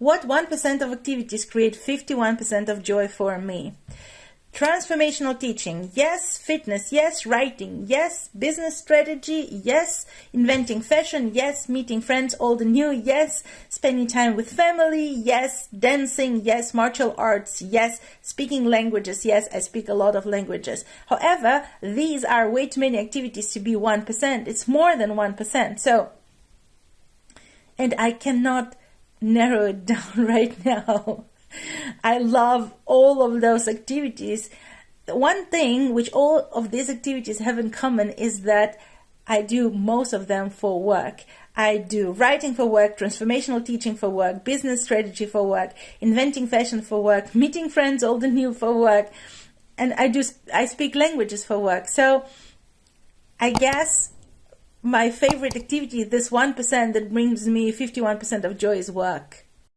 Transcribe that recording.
What 1% of activities create 51% of joy for me? Transformational teaching, yes. Fitness, yes. Writing, yes. Business strategy, yes. Inventing fashion, yes. Meeting friends, old and new, yes. Spending time with family, yes. Dancing, yes. Martial arts, yes. Speaking languages, yes. I speak a lot of languages. However, these are way too many activities to be 1%. It's more than 1%. So, and I cannot narrow it down right now. I love all of those activities. One thing which all of these activities have in common is that I do most of them for work. I do writing for work, transformational teaching for work, business strategy for work, inventing fashion for work, meeting friends old and new for work, and I do I speak languages for work. So I guess my favorite activity, this 1% that brings me 51% of joy is work.